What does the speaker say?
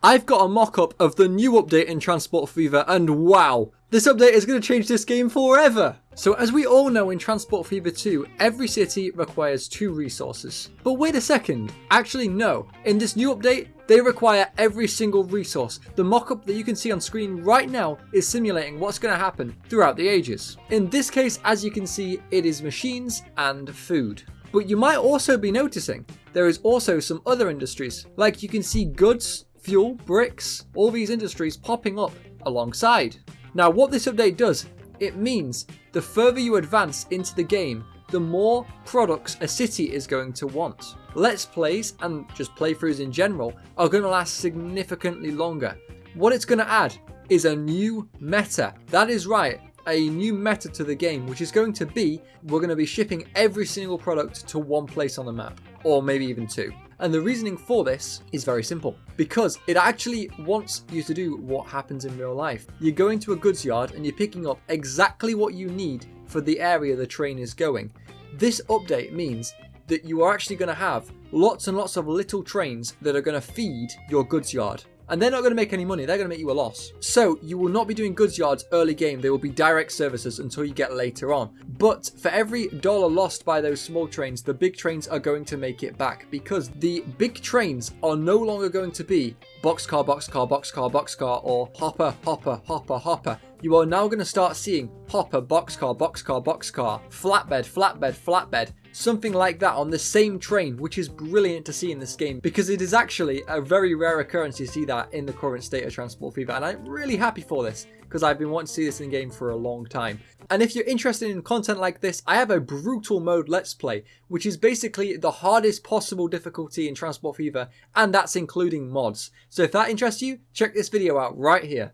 I've got a mock-up of the new update in Transport Fever and wow, this update is going to change this game forever. So as we all know in Transport Fever 2, every city requires two resources. But wait a second, actually no, in this new update, they require every single resource. The mock-up that you can see on screen right now is simulating what's going to happen throughout the ages. In this case, as you can see, it is machines and food. But you might also be noticing there is also some other industries, like you can see goods, fuel, bricks, all these industries popping up alongside. Now what this update does, it means the further you advance into the game, the more products a city is going to want. Let's plays and just playthroughs in general are going to last significantly longer. What it's going to add is a new meta. That is right, a new meta to the game, which is going to be we're going to be shipping every single product to one place on the map, or maybe even two. And the reasoning for this is very simple because it actually wants you to do what happens in real life. You're going to a goods yard and you're picking up exactly what you need for the area the train is going. This update means that you are actually going to have lots and lots of little trains that are going to feed your goods yard and they're not going to make any money. They're going to make you a loss. So you will not be doing goods yards early game. They will be direct services until you get later on. But for every dollar lost by those small trains, the big trains are going to make it back because the big trains are no longer going to be boxcar, boxcar, boxcar, boxcar, or hopper, hopper, hopper, hopper. You are now going to start seeing hopper, boxcar, boxcar, boxcar, flatbed, flatbed, flatbed, something like that on the same train, which is brilliant to see in this game because it is actually a very rare occurrence to see that in the current state of Transport Fever, and I'm really happy for this because I've been wanting to see this in game for a long time. And if you're interested in content like this, I have a brutal mode let's play, which is basically the hardest possible difficulty in Transport Fever, and that's including mods. So if that interests you, check this video out right here.